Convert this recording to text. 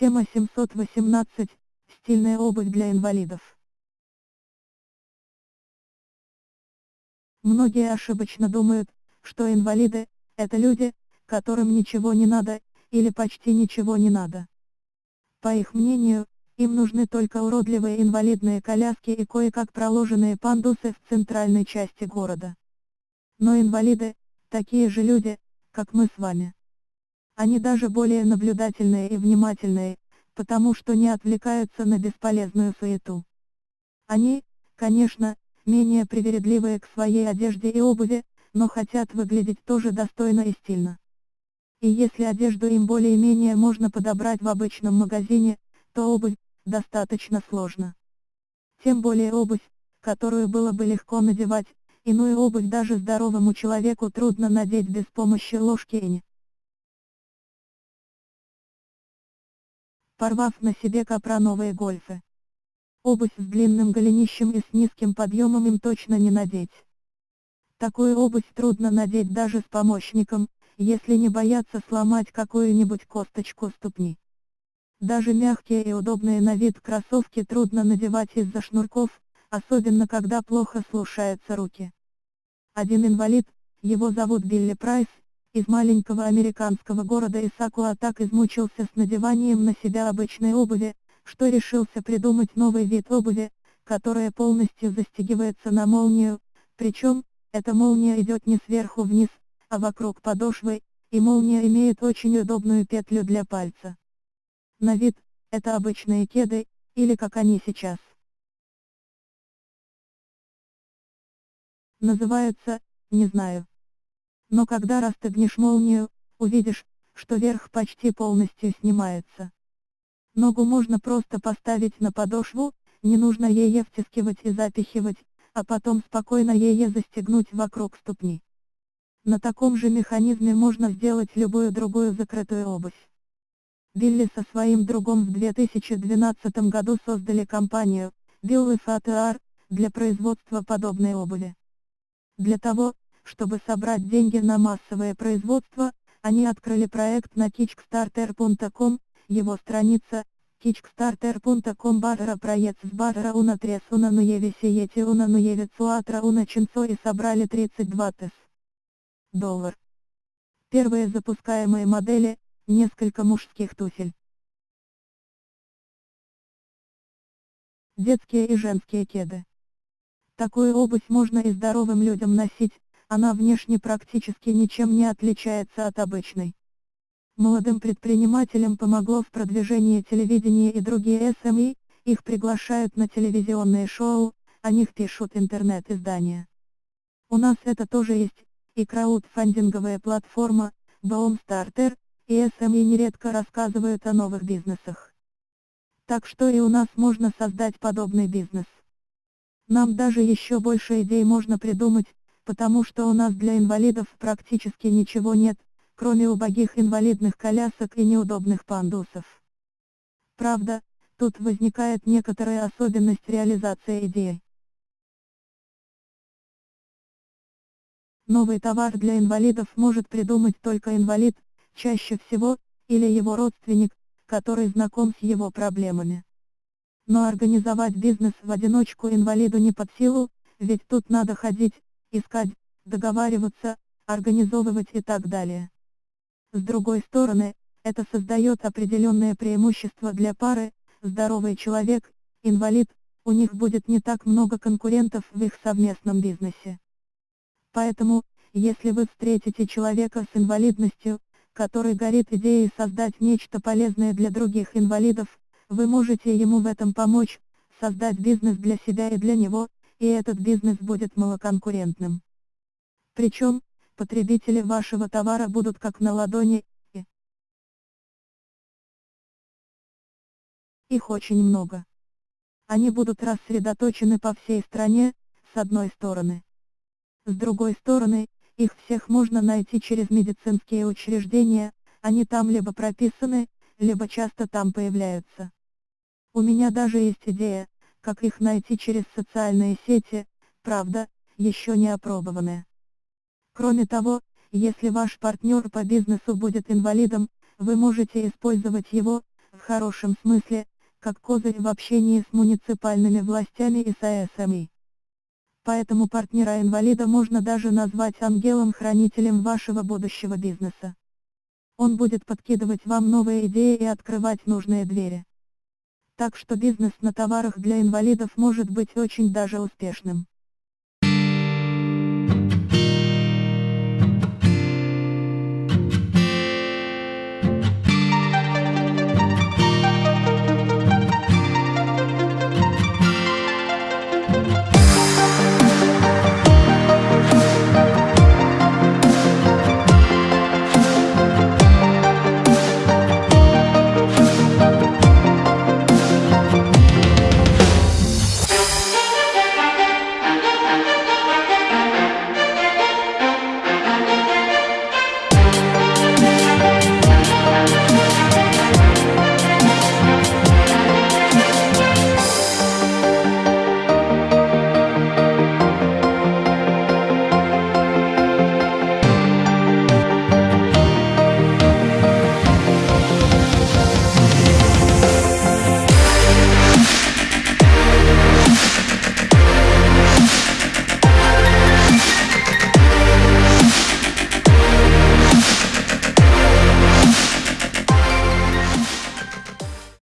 Тема 718. Стильная обувь для инвалидов. Многие ошибочно думают, что инвалиды – это люди, которым ничего не надо, или почти ничего не надо. По их мнению, им нужны только уродливые инвалидные коляски и кое-как проложенные пандусы в центральной части города. Но инвалиды – такие же люди, как мы с вами. Они даже более наблюдательные и внимательные, потому что не отвлекаются на бесполезную суету. Они, конечно, менее привередливые к своей одежде и обуви, но хотят выглядеть тоже достойно и стильно. И если одежду им более-менее можно подобрать в обычном магазине, то обувь, достаточно сложно. Тем более обувь, которую было бы легко надевать, иную обувь даже здоровому человеку трудно надеть без помощи ложки и порвав на себе капроновые гольфы. Обувь с длинным голенищем и с низким подъемом им точно не надеть. Такую обувь трудно надеть даже с помощником, если не бояться сломать какую-нибудь косточку ступни. Даже мягкие и удобные на вид кроссовки трудно надевать из-за шнурков, особенно когда плохо слушаются руки. Один инвалид, его зовут Билли Прайс, из маленького американского города Исакуа так измучился с надеванием на себя обычной обуви, что решился придумать новый вид обуви, которая полностью застегивается на молнию, причем, эта молния идет не сверху вниз, а вокруг подошвы, и молния имеет очень удобную петлю для пальца. На вид, это обычные кеды, или как они сейчас. Называются, не знаю. Но когда расстегнешь молнию, увидишь, что верх почти полностью снимается. Ногу можно просто поставить на подошву, не нужно ее втискивать и запихивать, а потом спокойно ее застегнуть вокруг ступни. На таком же механизме можно сделать любую другую закрытую обувь. Билли со своим другом в 2012 году создали компанию, Billy FATR, для производства подобной обуви. Для того, чтобы собрать деньги на массовое производство, они открыли проект на kickstarter.com, его страница kickstarter.com барра проект с барра уна трес уна нуеве сиете уна нуеве цуатра уна чинцо и собрали 32 тыс. Доллар. Первые запускаемые модели, несколько мужских туфель. Детские и женские кеды. Такую обувь можно и здоровым людям носить, она внешне практически ничем не отличается от обычной. Молодым предпринимателям помогло в продвижении телевидения и другие СМИ, их приглашают на телевизионные шоу, о них пишут интернет-издания. У нас это тоже есть, и краудфандинговая платформа, Boomstarter, и СМИ нередко рассказывают о новых бизнесах. Так что и у нас можно создать подобный бизнес. Нам даже еще больше идей можно придумать, потому что у нас для инвалидов практически ничего нет, кроме убогих инвалидных колясок и неудобных пандусов. Правда, тут возникает некоторая особенность реализации идеи. Новый товар для инвалидов может придумать только инвалид, чаще всего, или его родственник, который знаком с его проблемами. Но организовать бизнес в одиночку инвалиду не под силу, ведь тут надо ходить, искать, договариваться, организовывать и так далее. С другой стороны, это создает определенное преимущество для пары, здоровый человек, инвалид, у них будет не так много конкурентов в их совместном бизнесе. Поэтому, если вы встретите человека с инвалидностью, который горит идеей создать нечто полезное для других инвалидов, вы можете ему в этом помочь, создать бизнес для себя и для него, и этот бизнес будет малоконкурентным. Причем, потребители вашего товара будут как на ладони, и их очень много. Они будут рассредоточены по всей стране, с одной стороны. С другой стороны, их всех можно найти через медицинские учреждения, они там либо прописаны, либо часто там появляются. У меня даже есть идея, как их найти через социальные сети, правда, еще не опробованные. Кроме того, если ваш партнер по бизнесу будет инвалидом, вы можете использовать его, в хорошем смысле, как козырь в общении с муниципальными властями и с АСМИ. Поэтому партнера-инвалида можно даже назвать ангелом-хранителем вашего будущего бизнеса. Он будет подкидывать вам новые идеи и открывать нужные двери. Так что бизнес на товарах для инвалидов может быть очень даже успешным.